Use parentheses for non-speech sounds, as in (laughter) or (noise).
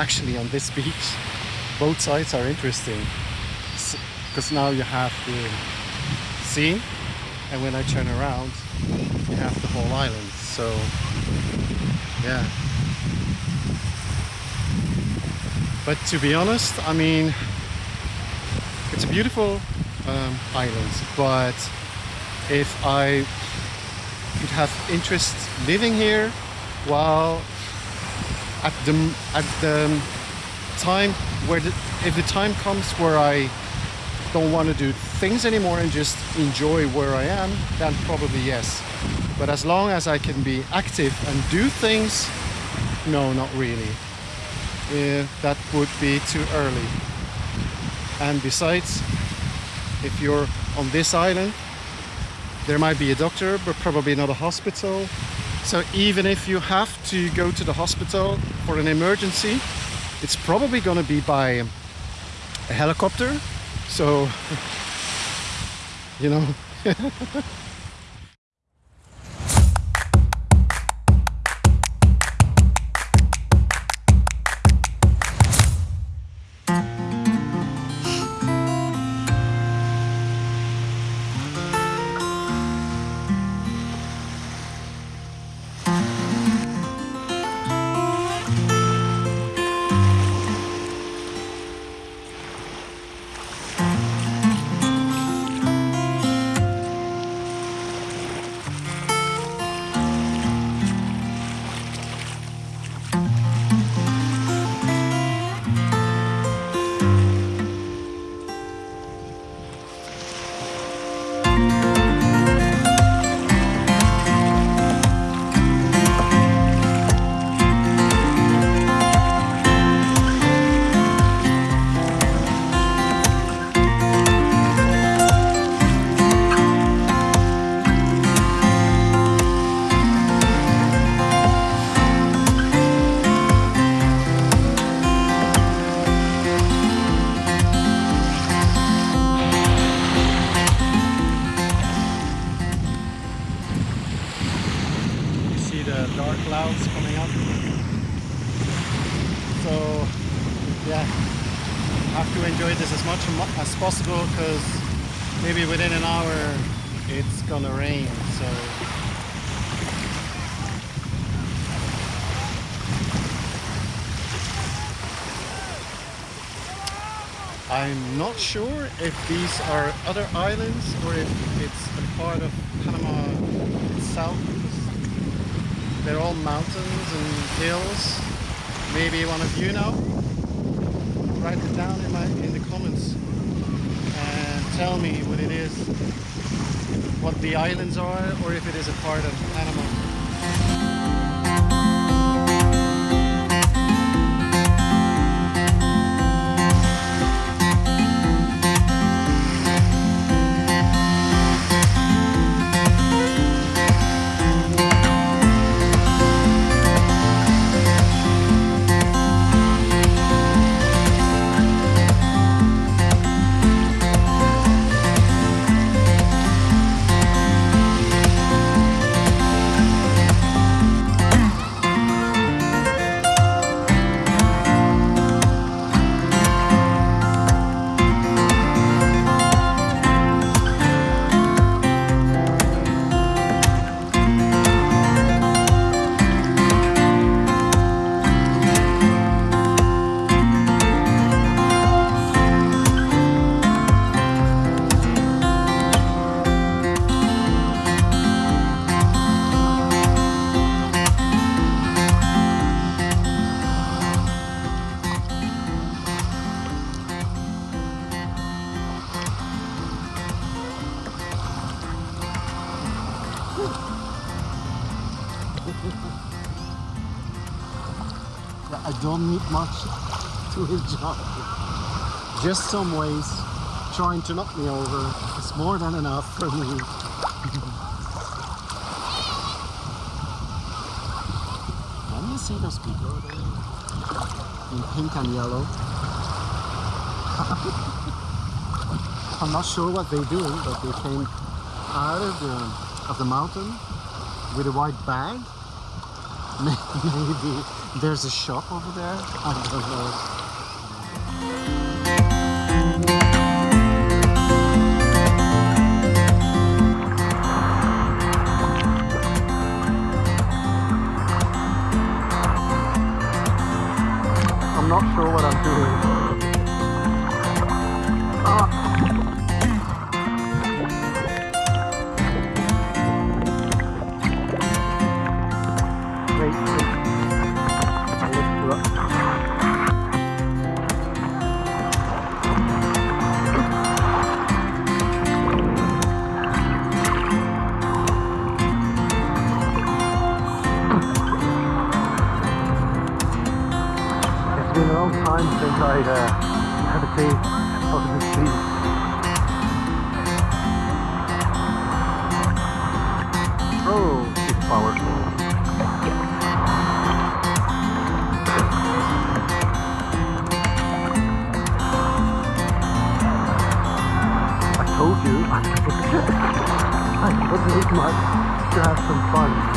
actually on this beach. Both sides are interesting because now you have the sea and when I turn around you have the whole island so yeah but to be honest I mean it's a beautiful um, island but if I would have interest living here while at the at the time where the, if the time comes where I don't want to do things anymore and just enjoy where I am then probably yes. But as long as I can be active and do things no not really. That would be too early. And besides if you're on this island there might be a doctor but probably not a hospital so even if you have to go to the hospital for an emergency it's probably going to be by a helicopter. So (laughs) you know (laughs) possible because maybe within an hour it's gonna rain so. I'm not sure if these are other islands or if it's a part of Panama itself they're all mountains and hills. Maybe one of you know. Write it down in my in the comments. And tell me what it is, what the islands are, or if it is a part of Panama. I don't need much (laughs) to enjoy. Just some ways trying to knock me over is more than enough for me. (laughs) Can you see those people in pink and yellow? (laughs) I'm not sure what they're doing, but they came out of the, of the mountain with a white bag (laughs) Maybe there's a shop over there. I don't know. Long time since I uh, had a taste of the sea. Oh, it's powerful. I told you. I (laughs) wasn't much to have some fun.